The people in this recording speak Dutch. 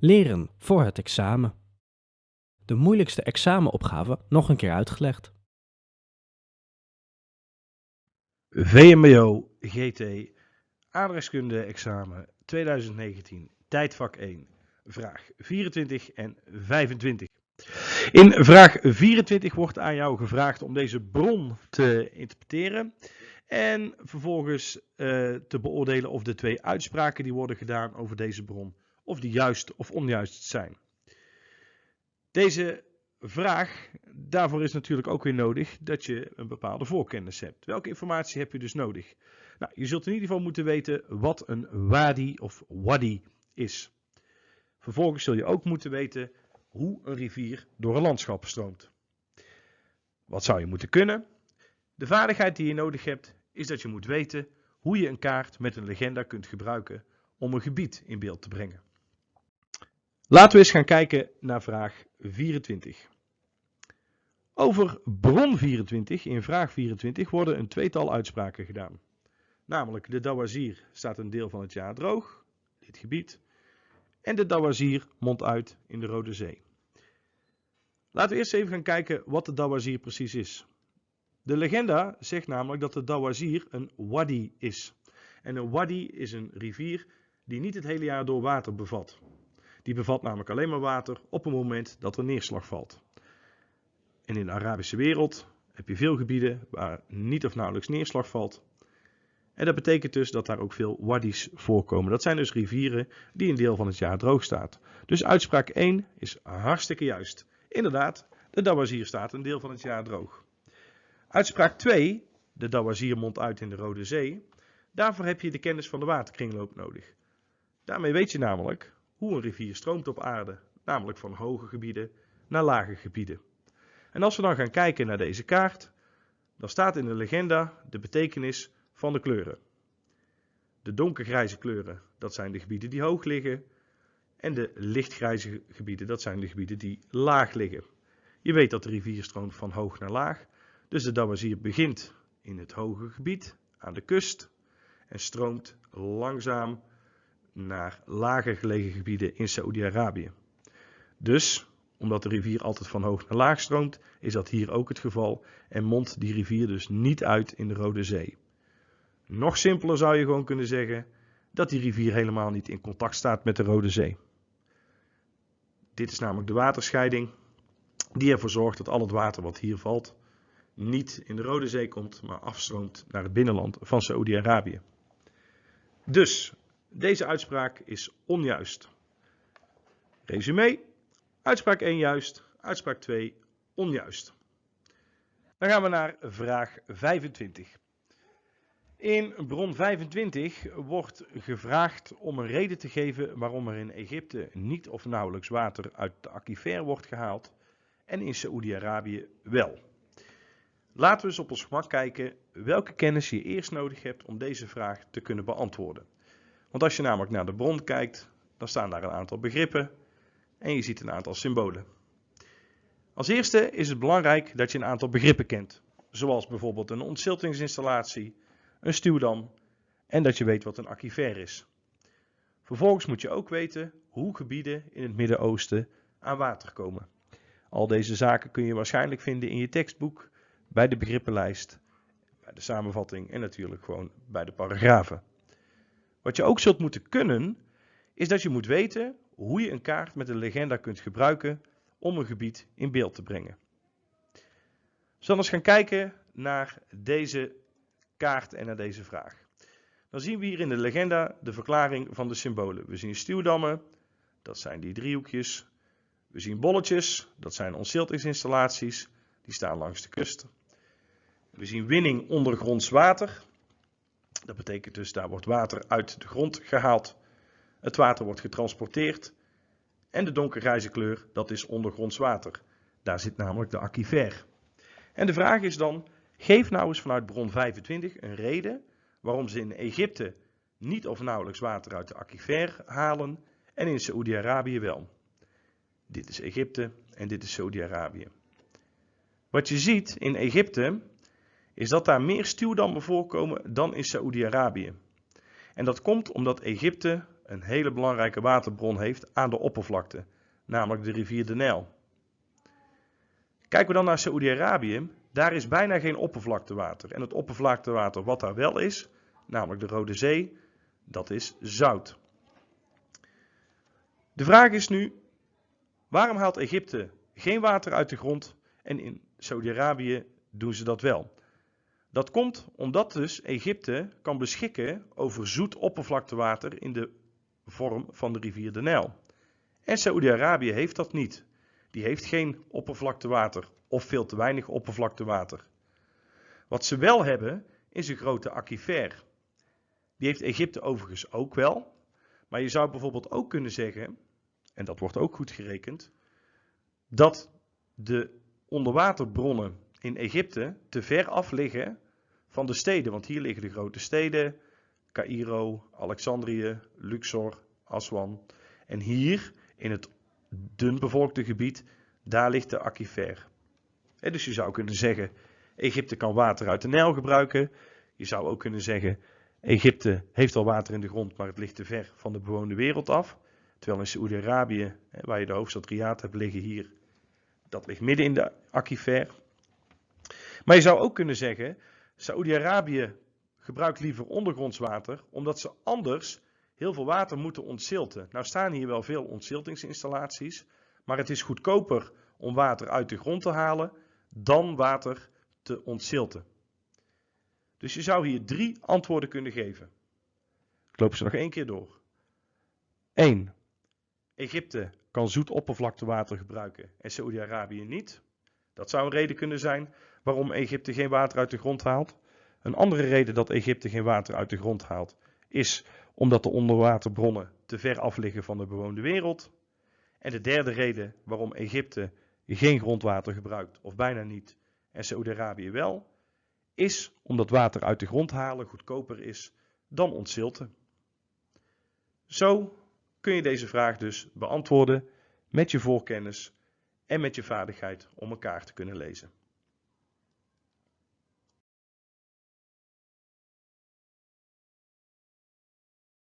Leren voor het examen. De moeilijkste examenopgave nog een keer uitgelegd. VMBO GT Aardrijkskunde examen 2019 tijdvak 1 vraag 24 en 25. In vraag 24 wordt aan jou gevraagd om deze bron te interpreteren en vervolgens eh, te beoordelen of de twee uitspraken die worden gedaan over deze bron of die juist of onjuist zijn. Deze vraag, daarvoor is natuurlijk ook weer nodig dat je een bepaalde voorkennis hebt. Welke informatie heb je dus nodig? Nou, je zult in ieder geval moeten weten wat een wadi of wadi is. Vervolgens zul je ook moeten weten hoe een rivier door een landschap stroomt. Wat zou je moeten kunnen? De vaardigheid die je nodig hebt is dat je moet weten hoe je een kaart met een legenda kunt gebruiken om een gebied in beeld te brengen. Laten we eens gaan kijken naar vraag 24. Over bron 24 in vraag 24 worden een tweetal uitspraken gedaan. Namelijk de Dawazir staat een deel van het jaar droog, dit gebied, en de Dawazir mondt uit in de Rode Zee. Laten we eerst even gaan kijken wat de Dawazir precies is. De legenda zegt namelijk dat de Dawazir een wadi is. En een wadi is een rivier die niet het hele jaar door water bevat. Die bevat namelijk alleen maar water op het moment dat er neerslag valt. En in de Arabische wereld heb je veel gebieden waar niet of nauwelijks neerslag valt. En dat betekent dus dat daar ook veel wadis voorkomen. Dat zijn dus rivieren die een deel van het jaar droog staat. Dus uitspraak 1 is hartstikke juist. Inderdaad, de Dawazir staat een deel van het jaar droog. Uitspraak 2, de Dawazir mondt uit in de Rode Zee. Daarvoor heb je de kennis van de waterkringloop nodig. Daarmee weet je namelijk hoe een rivier stroomt op aarde, namelijk van hoge gebieden naar lage gebieden. En als we dan gaan kijken naar deze kaart, dan staat in de legenda de betekenis van de kleuren. De donkergrijze kleuren, dat zijn de gebieden die hoog liggen. En de lichtgrijze gebieden, dat zijn de gebieden die laag liggen. Je weet dat de rivier stroomt van hoog naar laag. Dus de Dawazir begint in het hoge gebied, aan de kust. En stroomt langzaam naar lager gelegen gebieden in Saoedi-Arabië. Dus, omdat de rivier altijd van hoog naar laag stroomt, is dat hier ook het geval en mondt die rivier dus niet uit in de Rode Zee. Nog simpeler zou je gewoon kunnen zeggen dat die rivier helemaal niet in contact staat met de Rode Zee. Dit is namelijk de waterscheiding die ervoor zorgt dat al het water wat hier valt niet in de Rode Zee komt, maar afstroomt naar het binnenland van Saoedi-Arabië. Dus deze uitspraak is onjuist. Resume. Uitspraak 1 juist, uitspraak 2 onjuist. Dan gaan we naar vraag 25. In bron 25 wordt gevraagd om een reden te geven waarom er in Egypte niet of nauwelijks water uit de aquifer wordt gehaald en in Saoedi-Arabië wel. Laten we eens op ons gemak kijken welke kennis je eerst nodig hebt om deze vraag te kunnen beantwoorden. Want als je namelijk naar de bron kijkt, dan staan daar een aantal begrippen en je ziet een aantal symbolen. Als eerste is het belangrijk dat je een aantal begrippen kent, zoals bijvoorbeeld een ontziltingsinstallatie, een stuwdam en dat je weet wat een aquifer is. Vervolgens moet je ook weten hoe gebieden in het Midden-Oosten aan water komen. Al deze zaken kun je waarschijnlijk vinden in je tekstboek, bij de begrippenlijst, bij de samenvatting en natuurlijk gewoon bij de paragrafen. Wat je ook zult moeten kunnen, is dat je moet weten hoe je een kaart met een legenda kunt gebruiken om een gebied in beeld te brengen. Zullen we eens gaan kijken naar deze kaart en naar deze vraag. Dan zien we hier in de legenda de verklaring van de symbolen. We zien stuwdammen, dat zijn die driehoekjes. We zien bolletjes, dat zijn ontziltingsinstallaties, die staan langs de kust. We zien winning ondergronds water. Dat betekent dus daar wordt water uit de grond gehaald. Het water wordt getransporteerd. En de donkergrijze kleur, dat is ondergronds water. Daar zit namelijk de aquifer. En de vraag is dan, geef nou eens vanuit bron 25 een reden waarom ze in Egypte niet of nauwelijks water uit de aquifer halen en in Saoedi-Arabië wel. Dit is Egypte en dit is Saoedi-Arabië. Wat je ziet in Egypte is dat daar meer stuwdammen voorkomen dan in Saoedi-Arabië. En dat komt omdat Egypte een hele belangrijke waterbron heeft aan de oppervlakte, namelijk de rivier de Nijl. Kijken we dan naar Saoedi-Arabië, daar is bijna geen oppervlaktewater. En het oppervlaktewater wat daar wel is, namelijk de Rode Zee, dat is zout. De vraag is nu, waarom haalt Egypte geen water uit de grond en in Saudi-Arabië doen ze dat wel? Dat komt omdat dus Egypte kan beschikken over zoet oppervlaktewater in de vorm van de rivier de Nijl. En Saoedi-Arabië heeft dat niet. Die heeft geen oppervlaktewater of veel te weinig oppervlaktewater. Wat ze wel hebben is een grote aquifer. Die heeft Egypte overigens ook wel. Maar je zou bijvoorbeeld ook kunnen zeggen, en dat wordt ook goed gerekend, dat de onderwaterbronnen in Egypte te ver af liggen van de steden. Want hier liggen de grote steden, Cairo, Alexandrië, Luxor, Aswan. En hier in het dunbevolkte gebied, daar ligt de aquifer. dus je zou kunnen zeggen, Egypte kan water uit de Nijl gebruiken. Je zou ook kunnen zeggen, Egypte heeft al water in de grond, maar het ligt te ver van de bewoonde wereld af. Terwijl in Saoedi-Arabië, waar je de hoofdstad Riyadh hebt liggen hier, dat ligt midden in de aquifer. Maar je zou ook kunnen zeggen, Saoedi-Arabië gebruikt liever ondergronds water, omdat ze anders heel veel water moeten ontzilten. Nou staan hier wel veel ontziltingsinstallaties, maar het is goedkoper om water uit de grond te halen dan water te ontzilten. Dus je zou hier drie antwoorden kunnen geven. Ik loop ze nog één keer door. 1. Egypte kan zoet oppervlaktewater gebruiken en Saoedi-Arabië niet. Dat zou een reden kunnen zijn waarom Egypte geen water uit de grond haalt. Een andere reden dat Egypte geen water uit de grond haalt is omdat de onderwaterbronnen te ver af liggen van de bewoonde wereld. En de derde reden waarom Egypte geen grondwater gebruikt, of bijna niet, en Saoedi-Arabië wel, is omdat water uit de grond halen goedkoper is dan ontzilten. Zo kun je deze vraag dus beantwoorden met je voorkennis en met je vaardigheid om elkaar te kunnen lezen.